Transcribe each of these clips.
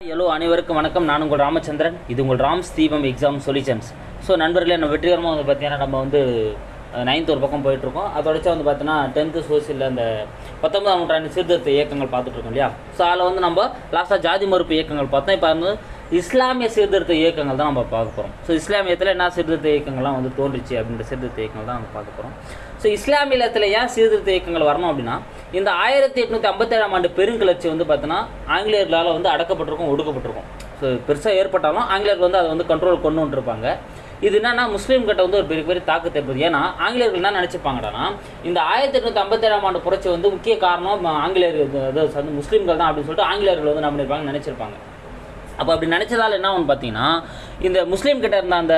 Hello அனைவருக்கும் வணக்கம். நான் உங்கள் ராமச்சந்திரன். இது உங்கள் ராம் ஸ்தீபம் எக்ஸாம் சொல்யூஷன்ஸ் ஸோ நண்பர்களே நம்ம வெற்றிகரமாக வந்து பார்த்தீங்கன்னா நம்ம வந்து நைன்த் ஒரு பக்கம் போயிட்டுருக்கோம் அதோடச்சா வந்து பார்த்தீங்கன்னா டென்த்து சோசியலில் அந்த பத்தொன்பதாம் நூற்றாண்டு சீர்திருத்த இயக்கங்கள் பார்த்துட்ருக்கோம் இல்லையா? ஸோ அதில் வந்து நம்ம லாஸ்ட்டாக ஜாதி மறுப்பு இயக்கங்கள் பார்த்தோம். இப்போ வந்து இஸ்லாமிய சீர்திருத்த இயக்கங்கள் தான் நம்ம பார்க்க போகிறோம் ஸோ இஸ்லாமியத்தில் என்ன சீர்திருத்த இயக்கங்கள்லாம் வந்து தோன்றுச்சு அப்படின்ற சீர்திருத்த இயக்கங்கள் தான் நம்ம பார்க்க போகிறோம் ஸோ இஸ்லாமியத்தில் ஏன் சீர்திருத்த இயக்கங்கள் வரணும் அப்படின்னா இந்த ஆயிரத்தி எட்நூற்றி ஐம்பத்தேழாம் ஆண்டு பெருங்கிளர்ச்சி வந்து பார்த்தீங்கன்னா ஆங்கிலேயர்களால் வந்து அடக்கப்பட்டிருக்கும் ஒடுக்கப்பட்டிருக்கும். ஸோ பெருசாக ஏற்பட்டாலும் ஆங்கிலேயர்கள் வந்து அதை வந்து கண்ட்ரோல் கொண்டு வந்துருப்பாங்க இது என்னன்னா முஸ்லீம் கிட்ட வந்து ஒரு பெரிய பெரிய தாக்கத்தை ஏற்படுது. ஏன்னா ஆங்கிலேயர்கள் என்ன நினச்சிப்பாங்கடானா இந்த ஆயிரத்தி எட்நூற்றி ஐம்பத்தேழாம் ஆண்டு புரட்சி வந்து முக்கிய காரணம் ஆங்கிலேயர்கள் அதாவது வந்து முஸ்லீம்கள் தான் அப்படின்னு சொல்லிட்டு ஆங்கிலேயர்கள் வந்து என்ன பண்ணியிருப்பாங்க நினச்சிருப்பாங்க. அப்போ அப்படி நினச்சதால என்ன ஒன்று பார்த்தீங்கன்னா இந்த முஸ்லீம் கிட்ட இருந்த அந்த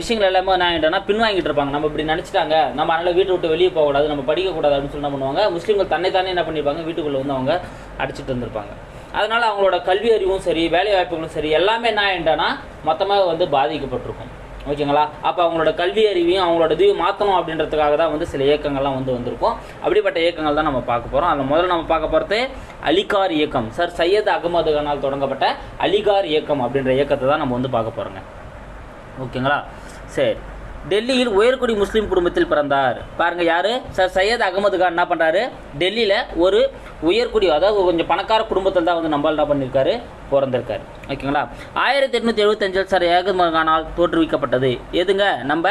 விஷயங்கள் எல்லாமே என்ன ஆகிட்டோன்னா பின்வாங்கிட்டு இருப்பாங்க. நம்ம இப்படி நினச்சிட்டாங்க நம்ம அதனால் வீட்டை விட்டு வெளியே போகக்கூடாது நம்ம படிக்கக்கூடாது அப்படின்னு சொல்லி என்ன பண்ணுவாங்க முஸ்லீம்கள் தன்னை தானே என்ன பண்ணியிருப்பாங்க வீட்டுக்குள்ளே வந்து அவங்க அடிச்சிட்டு இருந்திருப்பாங்க. அதனால் அவங்களோட கல்வி அறிவும் சரி வேலை வாய்ப்புகளும் சரி எல்லாமே என்ன ஆகிட்டோன்னா மொத்தமாக வந்து பாதிக்கப்பட்டிருக்கும். ஓகேங்களா? அப்போ அவங்களோட கல்வி அறிவையும் அவங்களோட இதையும் மாற்றணும் அப்படின்றதுக்காக தான் வந்து சில இயக்கங்கள்லாம் வந்து வந்திருக்கும். அப்படிப்பட்ட இயக்கங்கள் தான் நம்ம பார்க்க போகிறோம் அதில் முதல்ல நம்ம பார்க்க போகிறது அலிகார் இயக்கம். சார் சையத் அகமது கனால் தொடங்கப்பட்ட அலிகார் இயக்கம் அப்படின்ற இயக்கத்தை தான் நம்ம வந்து பார்க்க போகிறோங்க ஓகேங்களா? சரி. டெல்லியில் உயர்குடி முஸ்லீம் குடும்பத்தில் பிறந்தார். பாருங்க யாரு? சார் சையத் அகமது கான் என்ன பண்ணுறாரு டெல்லியில் ஒரு உயர்குடி அதாவது கொஞ்சம் பணக்கார குடும்பத்தில் தான் வந்து நம்மளால் என்ன பண்ணியிருக்காரு பிறந்திருக்காரு. ஓகேங்களா? ஆயிரத்தி எட்நூத்தி எழுபத்தஞ்சில் சார் அகமது கானால் தோற்றுவிக்கப்பட்டது. எதுங்க? நம்ம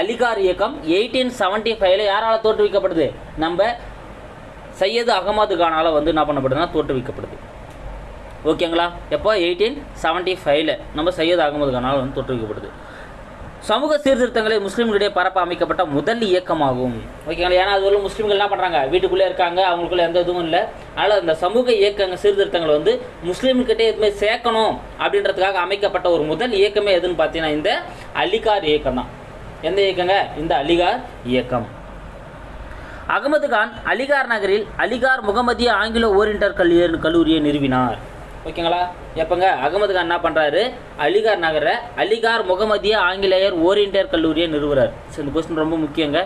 அலிகார் இயக்கம் எயிட்டீன் செவன்ட்டி ஃபைவ்ல யாரால தோற்றுவிக்கப்படுது நம்ம சையது அகமது கானால் வந்து என்ன பண்ணப்படுதுன்னா தோற்றுவிக்கப்படுது ஓகேங்களா? எப்போ? எயிட்டீன் செவன்ட்டி ஃபைவ்ல நம்ம சையத் அகமது கானால் வந்து தோற்றுவிக்கப்படுது சமூக சீர்திருத்தங்களை முஸ்லீம்களிடையே பரப்ப அமைக்கப்பட்ட முதல் இயக்கமாகும். ஓகேங்களா ஏன்னா அது வந்து முஸ்லீம்கள் என்ன பண்ணுறாங்க வீட்டுக்குள்ளே இருக்காங்க. அவங்களுக்குள்ள எந்த இதுவும் இல்லை. அதனால் அந்த சமூக இயக்கங்கள் சீர்திருத்தங்கள் வந்து முஸ்லீம்கிட்டே எதுவுமே சேர்க்கணும் அப்படின்றதுக்காக அமைக்கப்பட்ட ஒரு முதல் இயக்கமே எதுன்னு பார்த்தீங்கன்னா இந்த அலிகார் இயக்கம் தான். எந்த இயக்கங்க? இந்த அலிகார் இயக்கம். அகமது கான் அலிகார் நகரில் அலிகார் முகமதிய ஆங்கிலோ ஓரியண்டல் கல்லூரியை நிறுவினார். ஓகேங்களா? எப்போங்க? அகமது கான் என்ன பண்ணுறாரு அலிகார் நகரை அலிகார் முகமதிய ஆங்கிலேயர் ஓரியன்டியர் கல்லூரியை நிறுவுறார். ஸோ இந்த கொஸ்டின் ரொம்ப முக்கியங்க.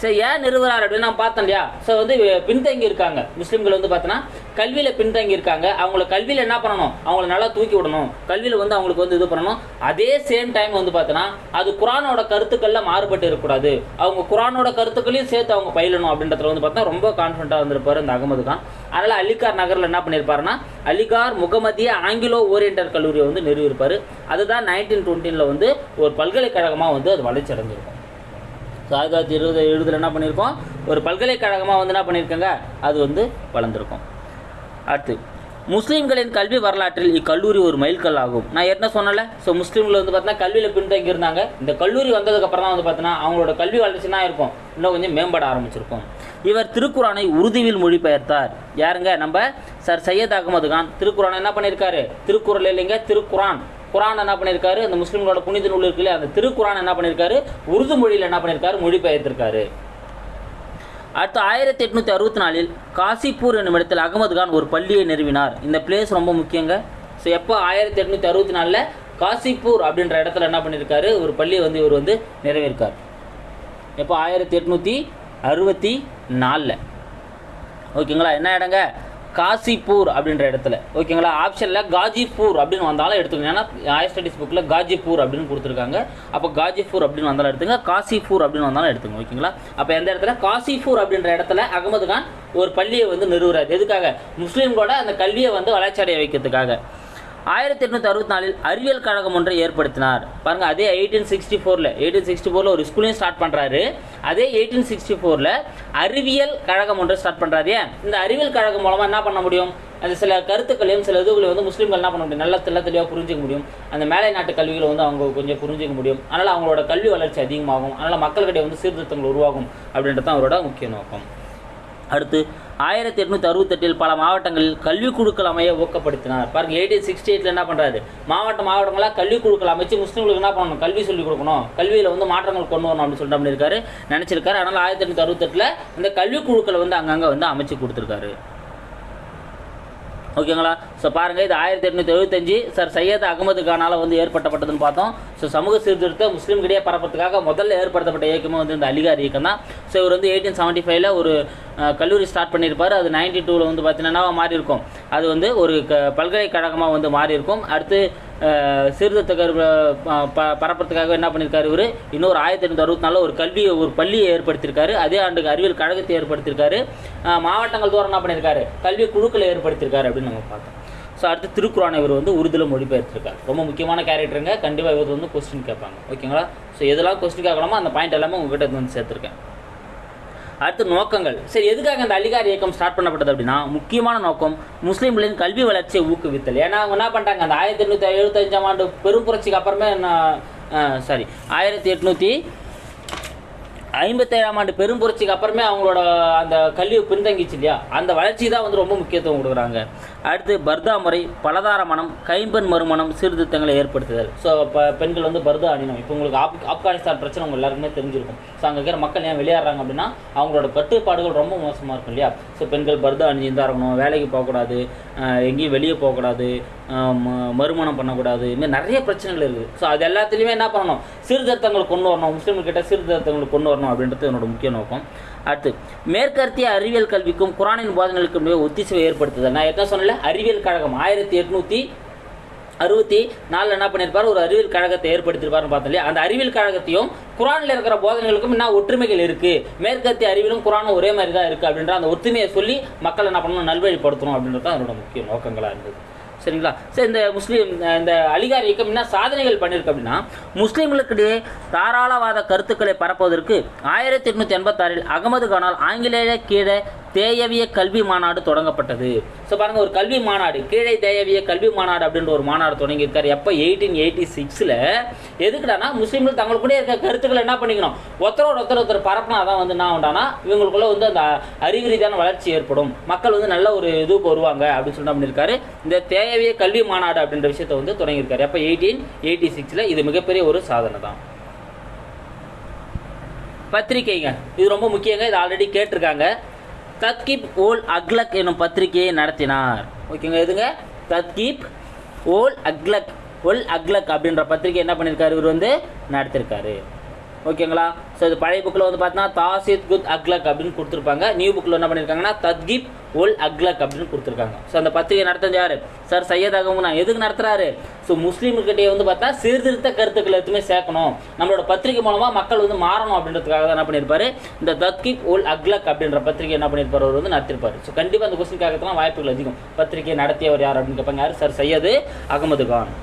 சரி ஏன் நிறுவனார் அப்படின்னு நான் பார்த்தேன் இல்லையா? ஸோ வந்து பின்தங்கி இருக்காங்க. முஸ்லீம்கள் வந்து பார்த்தோன்னா கல்வியில் பின்தங்கி இருக்காங்க. அவங்கள கல்வியில் என்ன பண்ணணும்? அவங்கள நல்லா தூக்கி விடணும். கல்வியில் வந்து அவங்களுக்கு வந்து இது பண்ணணும். அதே சேம் டைம் வந்து பார்த்தோன்னா அது குரானோட கருத்துக்களில் மாறுபட்டு இருக்கக்கூடாது. அவங்க குரானோட கருத்துக்களையும் சேர்த்து அவங்க பயிலணும் அப்படின்றதுல வந்து பார்த்தா ரொம்ப கான்ஃபிடண்ட்டாக வந்திருப்பார் இந்த அகமது கான். அதனால் அலிகார் நகரில் என்ன பண்ணியிருப்பாருன்னா அலிகார் முகமதிய ஆங்கிலோ ஓரியண்டல் கல்லூரியை வந்து நிறுவியிருப்பாரு. அதுதான் நைன்டீன் டுவெண்ட்டீனில் வந்து ஒரு பல்கலைக்கழகமாக வந்து அது வளர்ச்சி அடைஞ்சிருக்கும் ஸோ ஆயிரத்தி தொள்ளாயிரத்தி இருபது எழுபதில் என்ன பண்ணியிருக்கோம்? ஒரு பல்கலைக்கழகமாக வந்து என்ன பண்ணியிருக்கங்க? அது வந்து வளர்ந்துருக்கும். அடுத்து முஸ்லீம்களின் கல்வி வரலாற்றில் இக்கல்லூரி ஒரு மைல்கல் ஆகும் நான் என்ன சொன்னல ஸோ முஸ்லீம்கள் வந்து பார்த்தீங்கன்னா கல்வியில் பின்தங்கி இருந்தாங்க இந்த கல்லூரி வந்ததுக்கப்புறம் தான் வந்து பார்த்தீங்கன்னா அவங்களோட கல்வி வளர்ச்சி தான் இருக்கும். இன்னும் கொஞ்சம் மேம்பட ஆரம்பிச்சிருக்கும். இவர் திருக்குறானை உறுதியில் மொழிபெயர்த்தார். யாருங்க? நம்ம சார் சையத் அகமது கான். திருக்குறானை என்ன பண்ணியிருக்காரு? திருக்குறள் இல்லைங்க திருக்குரான் குரான் என்ன பண்ணியிருக்காரு? அந்த முஸ்லீம்களோட புனித நூல் இருக்குல்ல அந்த திருக்குரான் என்ன பண்ணியிருக்காரு? உருது மொழியில் என்ன பண்ணியிருக்காரு? மொழிபெயர்த்திருக்காரு. அடுத்து ஆயிரத்தி எட்நூற்றி அறுபத்தி நாலில் காசிப்பூர் என்னும் இடத்தில் அகமது கான் ஒரு பள்ளியை நிறுவினார். இந்த பிளேஸ் ரொம்ப முக்கியங்க. ஸோ எப்போ ஆயிரத்தி எட்நூற்றி அறுபத்தி நாலில் காசிப்பூர் அப்படின்ற இடத்துல என்ன பண்ணியிருக்காரு ஒரு பள்ளியை வந்து இவர் வந்து நிறைவேற்கார் எப்போ? ஆயிரத்தி எட்நூற்றி அறுபத்தி நாலில். ஓகேங்களா? என்ன இடங்க? காசிப்பூர் அப்படின்ற இடத்துல. ஓகேங்களா? ஆப்ஷனில் காஜிப்பூர் அப்படின்னு வந்தாலும் எடுத்துக்கோங்க. ஏன்னா ஹையர் ஸ்டடீஸ் புக்கில் காஜிப்பூர் அப்படின்னு கொடுத்துருக்காங்க. அப்போ காஜிப்பூர் அப்படின்னு வந்தாலும் எடுத்துங்க. காசிப்பூர் அப்படின்னு வந்தாலும் எடுத்துங்க. ஓகேங்களா? அப்போ எந்த இடத்துல? காசிப்பூர் அப்படின்ற இடத்துல அகமது கான் ஒரு பள்ளியை வந்து நிறுவுறாரு. எதுக்காக? முஸ்லீம்களோட அந்த கல்வியை வந்து வளர்ச்சி அடைய வைக்கிறதுக்காக. ஆயிரத்தி எட்நூற்றி அறுபத்தி நாலில் அறிவியல் கழகம் ஒன்றை ஏற்படுத்தினார். பாருங்க அதே எயிட்டீன் சிக்ஸ்டி ஃபோரில் எயிட்டீன் சிக்ஸ்டி ஃபோரில் ஒரு ஸ்கூலையும் ஸ்டார்ட் பண்ணுறாரு அதே எயிட்டீன் சிக்ஸ்டி ஃபோரில் அறிவியல் கழகம் ஒன்றை ஸ்டார்ட் பண்ணுறாரு ஏன்? இந்த அறிவியல் கழகம் மூலமாக என்ன பண்ண முடியும்? அந்த சில கருத்துக்களையும் சில இதுகளையும் வந்து முஸ்லீம்கள் என்ன பண்ண முடியும்? நல்லா தெல்ல தெளிவாக புரிஞ்சிக்க முடியும். அந்த மேலை நாட்டு கல்விகளை வந்து அவங்க கொஞ்சம் புரிஞ்சிக்க முடியும். அதனால் அவங்களோட கல்வி வளர்ச்சி அதிகமாகும். அதனால் மக்கள்கிட்ட வந்து சீர்திருத்தங்கள் உருவாகும் அப்படின்றது தான் அவரோட முக்கிய நோக்கம். அடுத்து ஆயிரத்தி எட்நூத்தி அறுபத்தெட்டில் பல மாவட்டங்களில் கல்விக் குழுக்கள் அமைய ஊக்கப்படுத்தினார். பாருங்க எயிட்டீன் சிக்ஸ்டி எயிட்ல என்ன பண்றாரு? மாவட்ட மாவட்டங்களாக கல்விக் குழுக்கள் அமைச்சு முஸ்லீம்களுக்கு என்ன பண்ணணும்? கல்வி சொல்லிக் கொடுக்கணும். கல்வியில் வந்து மாற்றங்கள் கொண்டு வரணும் அப்படின்னு சொல்லிட்டு பண்ணியிருக்காரு. நினைச்சிருக்காரு. அதனால ஆயிரத்தி எட்நூத்தி அறுபத்தெட்டில் இந்த கல்விக்குழுக்களை வந்து அங்கங்கே வந்து அமைச்சு கொடுத்துருக்காரு. ஓகேங்களா? ஸோ பாருங்கள் இது ஆயிரத்தி எட்நூற்றி எழுபத்தஞ்சு சார் சையத் அகமது கானால் வந்து ஏற்படுத்தப்பட்டதுன்னு பார்த்தோம். ஸோ சமூக சீர்திருத்த முஸ்லீம்கிடையே பரப்புறதுக்காக முதல்ல ஏற்படுத்தப்பட்ட இயக்கமே வந்து இந்த அலிகார் இயக்கம் தான். ஸோ இவர் வந்து எயிட்டீன் செவன்ட்டி ஃபைவ்ல ஒரு கல்லூரி ஸ்டார்ட் பண்ணியிருப்பார். அது நைன்டி டூவில் வந்து பார்த்தீங்கன்னா மாறி இருக்கும் அது வந்து ஒரு க பல்கலைக்கழகமாக வந்து மாறி இருக்கும் அடுத்து சீர்திருத்த கரு ப- ப- பரப்புறதுக்காக என்ன பண்ணியிருக்காரு இவர்? இன்னொரு ஆயிரத்தி எண்ணூற்றி அறுபத்தி நாலில் ஒரு கல்வியை ஒரு பள்ளியை ஏற்படுத்தியிருக்காரு. அதே ஆண்டுக்கு அறிவியல் கழகத்தை ஏற்படுத்தியிருக்காரு. மாவட்டங்கள் தோறும் என்ன பண்ணியிருக்காரு? கல்வி குழுக்களை ஏற்படுத்தியிருக்காரு அப்படின்னு நம்ம பார்த்தோம். ஸோ அடுத்து திருக்குறானை இவர் வந்து உருதுல மொழிபெயர்த்திருக்கார். ரொம்ப முக்கியமான கேரக்டருங்க கண்டிப்பாக இவர் வந்து கொஸ்டின் கேட்பாங்க. ஓகேங்களா ஸோ எதெல்லாம் கொஸ்டின் கேட்கலாமோ அந்த பாயிண்ட் எல்லாமே உங்ககிட்ட வந்து சேர்த்துருக்கேன். அடுத்து நோக்கங்கள். சரி எதுக்காக இந்த அலிகார் இயக்கம் ஸ்டார்ட் பண்ணப்பட்டது அப்படின்னா முக்கியமான நோக்கம் முஸ்லீம்களின் கல்வி வளர்ச்சியை ஊக்குவித்தல். ஏன்னா அவங்க என்ன பண்ணிட்டாங்க? அந்த ஆயிரத்தி எண்ணூற்றி எழுபத்தஞ்சாம் ஆண்டு பெரும் புரட்சிக்கு அப்புறமே சாரி ஆயிரத்தி எட்நூற்றி ஐம்பத்தேழாம் ஆண்டு பெரும் புரட்சிக்கு அப்புறமே அவங்களோட அந்த கல்வி பின்தங்கிச்சு இல்லையா? அந்த வளர்ச்சி தான் வந்து ரொம்ப முக்கியத்துவம் கொடுக்குறாங்க. அடுத்து பர்தா முறை பலதார மனம் கைம்பெண் மறுமணம் சீர்திருத்தங்களை ஏற்படுத்துதல். ஸோ இப்போ பெண்கள் வந்து பர்தா அணியணும் இப்போ உங்களுக்கு ஆப் ஆப்கானிஸ்தான் பிரச்சனை உங்கள் எல்லாருக்குமே தெரிஞ்சிருக்கும். ஸோ அங்கே இருக்கிற மக்கள் ஏன் விளையாடுறாங்க அப்படின்னா அவங்களோட கட்டுப்பாடுகள் ரொம்ப மோசமாக இருக்கும் இல்லையா? ஸோ பெண்கள் பர்தா அணிஞ்சு தான் இருக்கணும் வேலைக்கு போகக்கூடாது எங்கேயும் வெளியே போகக்கூடாது மறுமணம் பண்ணக்கூடாது. இதுமாதிரி நிறைய பிரச்சனைகள் இருக்குது. ஸோ அது எல்லாத்துலேயுமே என்ன பண்ணணும்? சீர்திருத்தங்கள் கொண்டு வரணும். முஸ்லீம்கிட்ட கிட்ட கொண்டு வரணும் அப்படின்றது என்னோட முக்கிய நோக்கம். அடுத்து மேற்கத்திய அறிவியல் கல்விக்கும் குரானின் போதனைகளுக்கும் இடையே ஒத்திசைவை ஏற்படுத்துதல். நான் என்ன சொன்னல அறிவியல் கழகம் ஆயிரத்தி எட்நூற்றி அறுபத்தி நாலில் என்ன பண்ணியிருப்பார்? ஒரு அறிவியல் கழகத்தை ஏற்படுத்தியிருப்பாருன்னு பார்த்தோம் இல்லையா? அந்த அறிவியல் கழகத்தையும் குரானில் இருக்கிற போதனைகளுக்கும் என்ன ஒற்றுமைகள் இருக்குது மேற்கத்திய அறிவியலும் குரானும் ஒரே மாதிரி தான் இருக்குது அப்படின்ற அந்த ஒற்றுமையை சொல்லி மக்கள் என்ன பண்ணணும்? நல்வழிப்படுத்தணும் அப்படின்றது தான் அதனோட முக்கிய நோக்கங்களாக இருந்தது. சரிங்களா? சரி இந்த முஸ்லீம் இந்த அலிகார் இயக்கம் என்ன சாதனைகள் பண்ணியிருக்கு அப்படின்னா முஸ்லீம்களுக்கிடையே தாராளவாத கருத்துக்களை பரப்புவதற்கு ஆயிரத்தி எட்நூற்றி எண்பத்தாறில் அகமது கானால் ஆங்கிலேய கீழே தேயவிய கல்வி மாநாடு தொடங்கப்பட்டது. ஸோ பாருங்கள் ஒரு கல்வி மாநாடு கீழே தேயவிய கல்வி மாநாடு அப்படின்ற ஒரு மாநாடு தொடங்கியிருக்காரு. எப்போ? எயிட்டீன் எயிட்டி சிக்ஸில் எதுக்குடானா முஸ்லீம்கள் தங்களுக்குள்ளே இருக்க கருத்துக்களை என்ன பண்ணிக்கணும்? ஒருத்தரோட ஒருத்தர் ஒருத்தர் பரப்புனா தான் வந்து என்ன உண்டானா இவங்களுக்குள்ள வந்து அந்த அறிவு ரீதியான வளர்ச்சி ஏற்படும். மக்கள் வந்து நல்ல ஒரு இதுக்கு வருவாங்க அப்படின்னு சொல்லி பண்ணியிருக்காரு? இந்த தேயவிய கல்வி மாநாடு அப்படின்ற விஷயத்தை வந்து தொடங்கியிருக்காரு. எப்போ? எயிட்டீன் எயிட்டி சிக்ஸில் இது மிகப்பெரிய ஒரு சாதனை தான். பத்திரிக்கைங்க இது ரொம்ப முக்கியங்க. இது ஆல்ரெடி கேட்டிருக்காங்க. தத்கீப் ஓல் அக்லக் எனும் பத்திரிகையை நடத்தினார். ஓகேங்க எதுங்க? தத்கீப் ஓல் அக்லக் ஒல் அக்லக் அப்படின்ற பத்திரிகை என்ன பண்ணியிருக்காரு இவர் வந்து நடத்திருக்காரு. ஓகேங்களா? ஸோ இது பழைய புக்கில் வந்து பார்த்தீங்கன்னா தாசித் குத் அக்லக் அப்படின்னு கொடுத்துருப்பாங்க. நியூ புக்கில் என்ன பண்ணியிருக்காங்கன்னா தத்கிப் உல் அக்லக் அப்படின்னு கொடுத்துருக்காங்க. ஸோ அந்த பத்திரிகை நடத்தது யார்? சார் சையத் அகமுனா எதுக்கு நடத்துகிறாரு ஸோ முஸ்லீம்கிட்டே வந்து பார்த்தா சீர்திருத்த கருத்துக்கள் எதுவுமே சேர்க்கணும். நம்மளோட பத்திரிகை மூலமாக மக்கள் வந்து மாறணும் அப்படின்றதுக்காக தான் என்ன பண்ணியிருப்பார்? இந்த தத்கிப் உல் அக்லக் அப்படின்ற பத்திரிகை என்ன பண்ணியிருப்பார்? அவர் வந்து நடத்திருப்பார் ஸோ கண்டிப்பாக அந்த கொஸ்டின் கேட்கறதுலாம் வாய்ப்புகள் அதிகம். பத்திரிகை நடத்தியவர் யார் அப்படின்னு கேட்பாங்க யார்? சார் சையது அகமது கான்.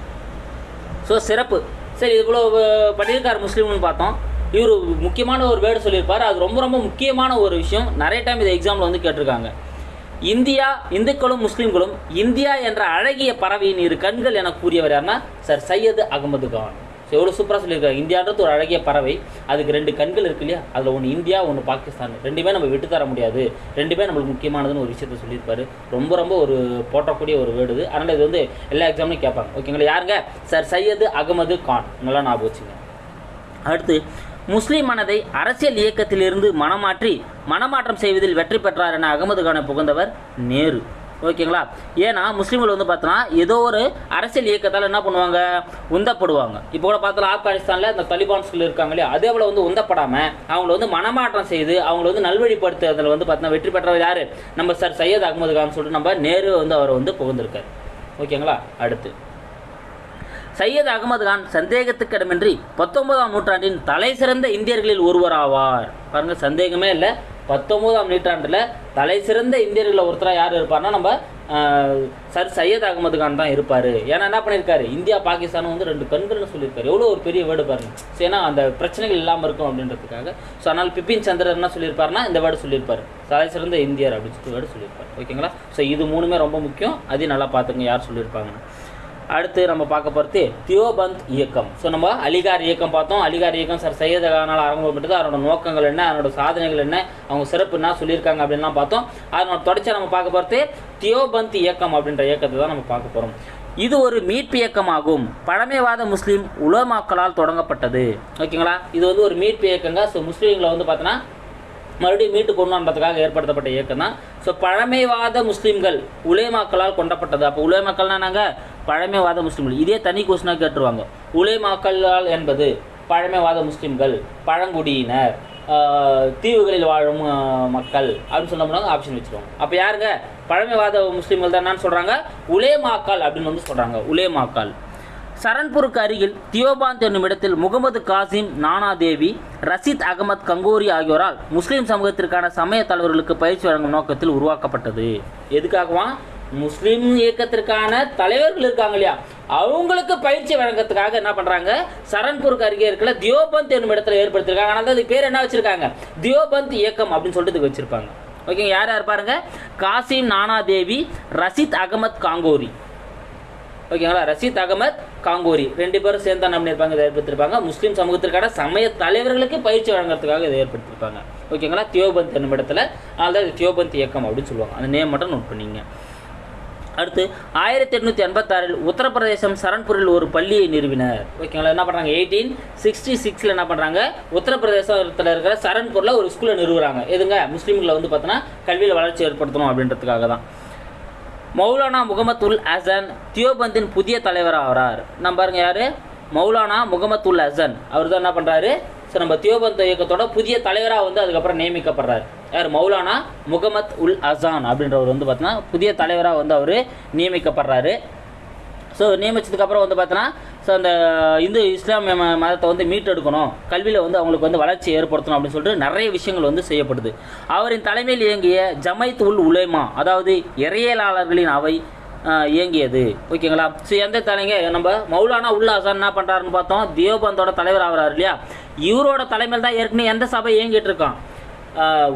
ஸோ சிறப்பு. சரி இவ்வளோ பண்ணியிருக்கார் முஸ்லீம்னு பார்த்தோம். இவர் முக்கியமான ஒரு வேர்டு சொல்லியிருப்பார். அது ரொம்ப ரொம்ப முக்கியமான ஒரு விஷயம். நிறைய டைம் இது எக்ஸாமில் வந்து கேட்டிருக்காங்க. இந்தியா இந்துக்களும் முஸ்லீம்களும் இந்தியா என்ற அழகிய பறவையின் இரு கண்கள் என கூறியவர் யாருன்னா சார் சையது அகமது கான். ஸோ எவ்வளோ சூப்பராக சொல்லியிருக்காரு. இந்தியான்றது ஒரு அழகிய பறவை. அதுக்கு ரெண்டு கண்கள் இருக்கு இல்லையா? அதில் ஒன்று இந்தியா ஒன்று பாகிஸ்தான். ரெண்டுமே நம்ம விட்டு தர முடியாது. ரெண்டுமே நம்மளுக்கு முக்கியமானதுன்னு ஒரு விஷயத்த சொல்லியிருப்பாரு. ரொம்ப ரொம்ப ஒரு போற்றக்கூடிய ஒரு வேர்டு இது. அதனால் இது வந்து எல்லா எக்ஸாம்லையும் கேட்பாங்க. ஓகேங்களா யாருங்க? சார் சையது அகமது கான். நல்லா ஞாபகம் வச்சுங்க. அடுத்து முஸ்லிம் மனதை அரசியல் இயக்கத்திலிருந்து மனமாற்றி மனமாற்றம் செய்வதில் வெற்றி பெற்றார் என அகமது கானை புகழ்ந்தவர் நேரு. ஓகேங்களா? ஏன்னா முஸ்லீம்கள் வந்து பார்த்தோன்னா ஏதோ ஒரு அரசியல் இயக்கத்தால் என்ன பண்ணுவாங்க? உந்தப்படுவாங்க. இப்போ கூட பார்த்தோம் ஆப்கானிஸ்தானில் இந்த தலிபான்ஸ்கள் இருக்காங்க இல்லையா? அதே போல் வந்து உந்தப்படாமல் அவங்கள வந்து மனமாற்றம் செய்து அவங்கள வந்து நல்வழிப்படுத்துறதுல வந்து பார்த்தோன்னா வெற்றி பெற்றவர் யார்? நம்ம சார் சையத் அகமது கான் சொல்லிட்டு நம்ம நேரு வந்து அவரை வந்து புகழ்ந்திருக்காரு. ஓகேங்களா? அடுத்து. சையத் அகமது கான் சந்தேகத்துக்கிடமின்றி பத்தொன்பதாம் நூற்றாண்டின் தலை சிறந்த இந்தியர்களில் ஒருவராவார். பாருங்க சந்தேகமே இல்லை. பத்தொன்பதாம் நூற்றாண்டில் தலை சிறந்த இந்தியர்களில் ஒருத்தராக யார் இருப்பார்னா நம்ம சர் சையத் அகமது கான் தான் இருப்பார். ஏன்னா என்ன பண்ணியிருக்காரு இந்தியா பாகிஸ்தானும் வந்து ரெண்டு கண்கள்னு சொல்லியிருக்காரு. எவ்வளோ ஒரு பெரிய வேர்டு பாருங்க. ஏன்னா அந்த பிரச்சனைகள் இல்லாமல் இருக்கும் அப்படின்றதுக்காக. ஸோ அதனால் பிபின் சந்திரன் என்ன சொல்லியிருப்பாருன்னா இந்த வேர்டு சொல்லியிருப்பாரு. தலை சிறந்த இந்தியர் அப்படின்னு சொல்லிட்டு வேர்டு சொல்லியிருப்பார். ஓகேங்களா? ஸோ இது மூணுமே ரொம்ப முக்கியம். அதையும் நல்லா பார்த்துங்க யார் சொல்லியிருப்பாங்கன்னு. அடுத்து நம்ம பார்க்க போகிறது தியோபந்த் இயக்கம். ஸோ நம்ம அலிகார் இயக்கம் பார்த்தோம். அலிகார் இயக்கம் சார் சையத் கானால் ஆரம்பப்பட்டது அதனோட நோக்கங்கள் என்ன அதனோட சாதனைகள் என்ன அவங்க சிறப்பு என்ன சொல்லியிருக்காங்க அப்படின்லாம் பார்த்தோம். அதனோட தொடர்ச்சியாக நம்ம பார்க்க போகிறது தியோபந்த் இயக்கம் அப்படின்ற இயக்கத்தை தான் நம்ம பார்க்க போகிறோம் இது ஒரு மீட்பு இயக்கமாகும். பழமைவாத முஸ்லீம் உலமாக்களால் தொடங்கப்பட்டது. ஓகேங்களா? இது வந்து ஒரு மீட்பு இயக்கங்க. ஸோ முஸ்லீம்களை வந்து பார்த்தோன்னா மறுபடியும் மீட்டு கொண்டு வரதுக்காக ஏற்படுத்தப்பட்ட இயக்கம் தான் ஸோ பழமைவாத முஸ்லீம்கள் உலேமாக்களால் கொண்டப்பட்டது. அப்போ உலேமாக்கள்னா நாங்கள் பழமைவாத முஸ்லீம்கள். இதே தனி கொஸ்டினாக கேட்டுருவாங்க. உலேமாக்களால் என்பது பழமைவாத முஸ்லீம்கள் பழங்குடியினர் தீவுகளில் வாழும் மக்கள் அப்படின்னு சொன்னோம்னா ஆப்ஷன் வச்சுருவாங்க. அப்போ யாருங்க? பழமைவாத முஸ்லீம்கள் தான் சொல்கிறாங்க உலேமாக்கால் அப்படின்னு வந்து சொல்கிறாங்க உலேமாக்கால். சரண்பூருக்கு அருகில் தியோபாந்த் என்னும் இடத்தில் முகமது காசிம் நானா தேவி ரஷீத் அகமத் கங்கோரி ஆகியோரால் முஸ்லீம் சமூகத்திற்கான சமய தலைவர்களுக்கு பயிற்சி வழங்கும் நோக்கத்தில் உருவாக்கப்பட்டது. எதுக்காகவா? முஸ்லீம் இயக்கத்திற்கான தலைவர்கள் இருக்காங்க இல்லையா? அவங்களுக்கு பயிற்சி வழங்கறதுக்காக என்ன பண்ணுறாங்க சரண்பூருக்கு அருகே இருக்கிற தியோபந்த் என்னும் இடத்துல ஏற்படுத்திருக்காங்க ஆனால் அது பேர் என்ன வச்சுருக்காங்க? தியோபந்த் இயக்கம் அப்படின்னு சொல்லிட்டு வச்சுருப்பாங்க. ஓகேங்க யார் யார் பாருங்க? காசிம் நானா தேவி ரஷீத் அகமத் காங்கோரி. ஓகேங்களா ரஷீத் அகமத் காங்கோரி. ரெண்டு பேரும் சேர்ந்து என்ன பண்ணியிருப்பாங்க? இதை ஏற்படுத்திருப்பாங்க முஸ்லீம் சமூகத்திற்கான சமய தலைவர்களுக்கு பயிற்சி வழங்குறதுக்காக இதை ஏற்படுத்தியிருப்பாங்க. ஓகேங்களா தியோபந்த் என்னும் இடத்துல அதனால தான் தியோபந்த் இயக்கம் அப்படின்னு சொல்லுவாங்க. அந்த நேம் மட்டும் நோட் பண்ணிங்க. அடுத்து ஆயிரத்தி எட்நூற்றி எண்பத்தாறில் உத்தரப்பிரதேசம் சரண்பூரில் ஒரு பள்ளியை நிறுவினர். ஓகேங்களா என்ன பண்ணுறாங்க எயிட்டீன் சிக்ஸ்டி சிக்ஸில் என்ன பண்ணுறாங்க உத்தரப்பிரதேசத்தில் இருக்கிற சரண்பூரில் ஒரு ஸ்கூலை நிறுவுறாங்க. எதுங்க? முஸ்லீம்களை வந்து பார்த்தோன்னா கல்வியில் வளர்ச்சி ஏற்படுத்தணும் அப்படின்றதுக்காக தான். மௌலானா முகமது உல் ஹசன் தியோபந்தின் புதிய தலைவர் ஆகிறார். நம்ம பாருங்க யார்? மௌலானா முகமது உல் ஹசன் அவர் தான் என்ன பண்ணுறாரு ஸோ நம்ம தியோபந்த் இயக்கத்தோட புதிய தலைவராக வந்து அதுக்கப்புறம் நியமிக்கப்படுறாரு. யார்? மௌலானா முகமத் உல் அசான் அப்படின்றவர் வந்து பார்த்தோன்னா புதிய தலைவராக வந்து அவர் நியமிக்கப்படுறாரு. ஸோ நியமித்ததுக்கப்புறம் வந்து பார்த்தோன்னா ஸோ அந்த இந்து இஸ்லாமிய ம மதத்தை வந்து மீட்டெடுக்கணும். கல்வியில் வந்து அவங்களுக்கு வந்து வளர்ச்சி ஏற்படுத்தணும் அப்படின்னு சொல்லிட்டு நிறைய விஷயங்கள் வந்து செய்யப்படுது. அவரின் தலைமையில் இயங்கிய ஜமைத் உல் உலேமா அதாவது இறையலாளர்களின் அவை இயங்கியது. ஓகேங்களா ஸோ எந்த தலைங்க? நம்ம மௌலானா உல் அசான் என்ன பண்ணுறாருன்னு பார்த்தோம். தியோபந்தோட தலைவர் ஆகிறார் இல்லையா? இவரோட தலைமையில் தான் ஏற்கனவே எந்த சபை இயங்கிட்டு இருக்கான்?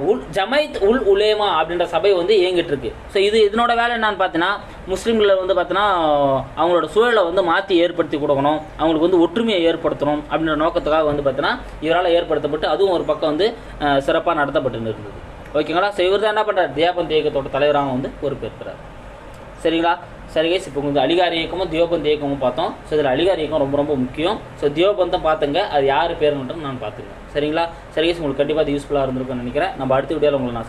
உல் ஜமைத் உல் உலேமா அப்படின்ற சபை வந்து இயங்கிட்டு இருக்கு ஸோ இது இதனோட வேலை என்னன்னு பார்த்தீங்கன்னா முஸ்லீம்களை வந்து பார்த்தீங்கன்னா அவங்களோட சூழலை வந்து மாற்றி ஏற்படுத்தி கொடுக்கணும். அவங்களுக்கு வந்து ஒற்றுமையை ஏற்படுத்தணும் அப்படின்ற நோக்கத்துக்காக வந்து பார்த்தீங்கன்னா இவரால் ஏற்படுத்தப்பட்டு அதுவும் ஒரு பக்கம் வந்து சிறப்பாக நடத்தப்பட்டு இருந்தது ஓகேங்களா ஸோ இவர் தான் என்ன பண்ணுறார் தியாபந்த் இயக்கத்தோட தலைவராக வந்து பொறுப்பேற்கிறார். சரிங்களா? சரி இப்போ கொஞ்சம் அலிகார் இயக்கமும் தியோபந்த் இயக்கமும் பார்த்தோம். ஸோ இதில் அலிகார் இயக்கம் ரொம்ப ரொம்ப முக்கியம். ஸோ தியோபந்தம் பார்த்துங்க. அது யார் பேருன்றது நான் பார்த்துங்க சரிங்களா? சரி உங்களுக்கு கண்டிப்பாக அது யூஸ்ஃபுல்லாக இருந்திருக்கும்னு நினைக்கிறேன். நம்ம அடுத்த வீடியோவில் உங்களை நான்